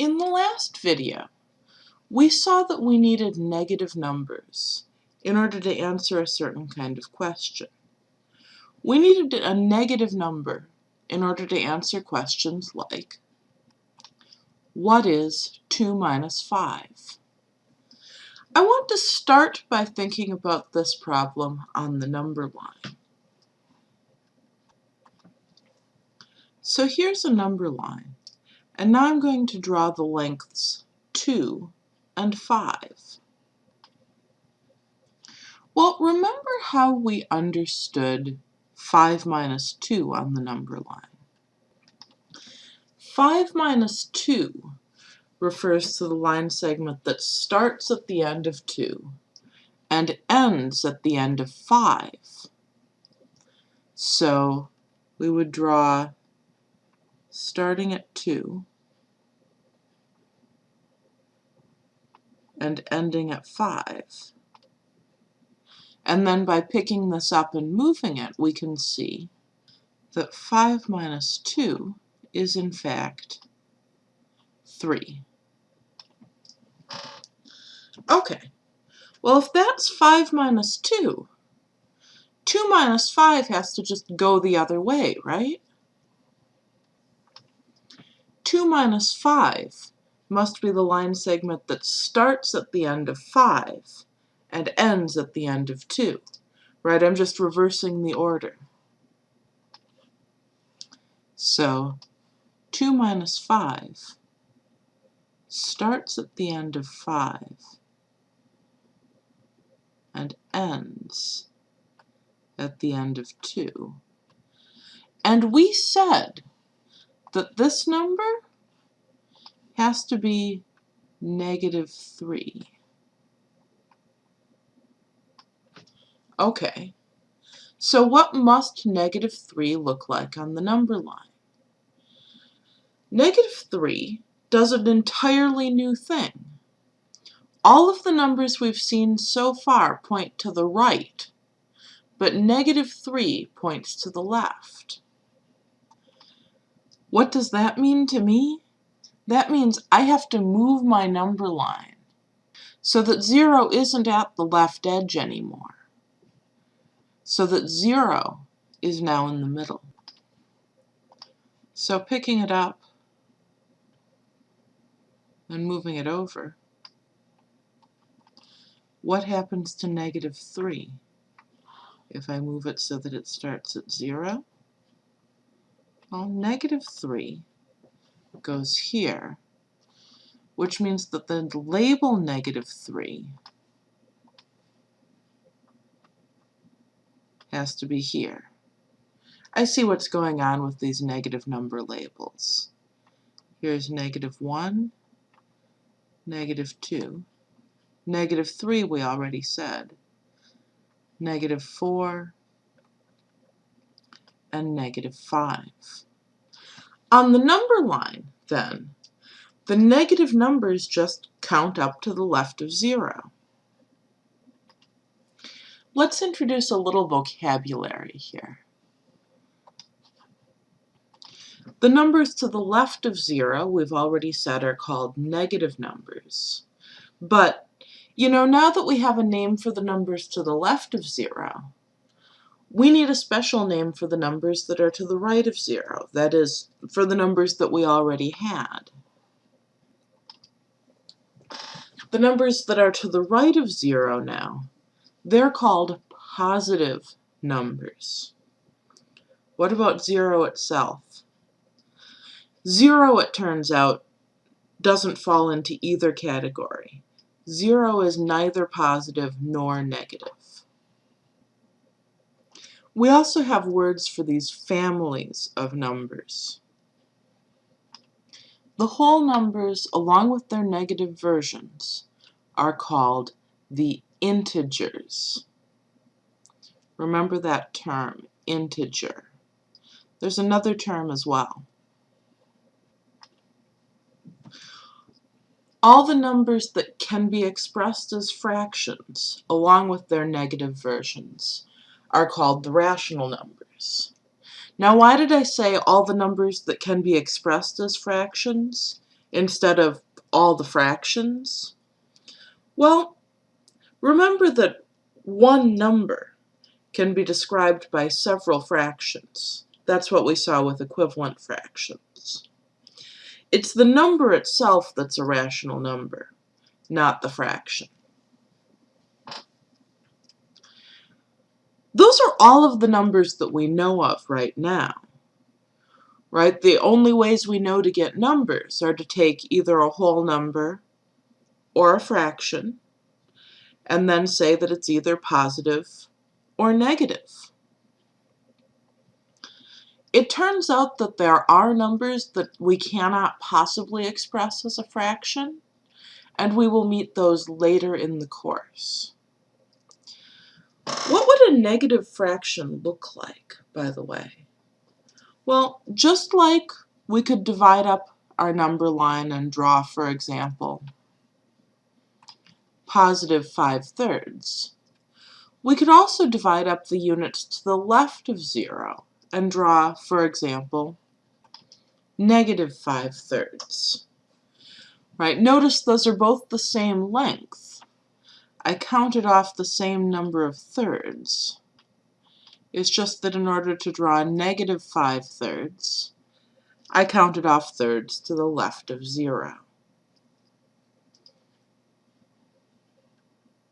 In the last video, we saw that we needed negative numbers in order to answer a certain kind of question. We needed a negative number in order to answer questions like, what is 2 minus 5? I want to start by thinking about this problem on the number line. So here's a number line. And now I'm going to draw the lengths 2 and 5. Well, remember how we understood 5 minus 2 on the number line. 5 minus 2 refers to the line segment that starts at the end of 2 and ends at the end of 5. So we would draw starting at 2 and ending at 5. And then by picking this up and moving it, we can see that 5 minus 2 is in fact 3. Okay, well if that's 5 minus 2, 2 minus 5 has to just go the other way, right? 2 minus 5 must be the line segment that starts at the end of 5 and ends at the end of 2. Right, I'm just reversing the order. So 2 minus 5 starts at the end of 5 and ends at the end of 2. And we said that this number has to be negative 3. Okay, so what must negative 3 look like on the number line? Negative 3 does an entirely new thing. All of the numbers we've seen so far point to the right, but negative 3 points to the left. What does that mean to me? That means I have to move my number line so that 0 isn't at the left edge anymore. So that 0 is now in the middle. So picking it up and moving it over, what happens to negative 3 if I move it so that it starts at 0? Well, negative 3 goes here, which means that the label negative 3 has to be here. I see what's going on with these negative number labels. Here's negative 1, negative 2, negative 3 we already said, negative 4, and negative 5. On the number line, then, the negative numbers just count up to the left of zero. Let's introduce a little vocabulary here. The numbers to the left of zero, we've already said, are called negative numbers. But, you know, now that we have a name for the numbers to the left of zero, we need a special name for the numbers that are to the right of 0, that is, for the numbers that we already had. The numbers that are to the right of 0 now, they're called positive numbers. What about 0 itself? 0, it turns out, doesn't fall into either category. 0 is neither positive nor negative. We also have words for these families of numbers. The whole numbers, along with their negative versions, are called the integers. Remember that term, integer. There's another term as well. All the numbers that can be expressed as fractions, along with their negative versions, are called the rational numbers. Now why did I say all the numbers that can be expressed as fractions? instead of all the fractions? Well, remember that one number can be described by several fractions. That's what we saw with equivalent fractions. It's the number itself that's a rational number, not the fraction. Those are all of the numbers that we know of right now. Right? The only ways we know to get numbers are to take either a whole number or a fraction and then say that it's either positive or negative. It turns out that there are numbers that we cannot possibly express as a fraction, and we will meet those later in the course. What would a negative fraction look like, by the way? Well, just like we could divide up our number line and draw, for example, positive 5 thirds, we could also divide up the units to the left of 0 and draw, for example, negative 5 thirds. Right, notice those are both the same length, I counted off the same number of thirds. It's just that in order to draw negative 5 thirds, I counted off thirds to the left of 0.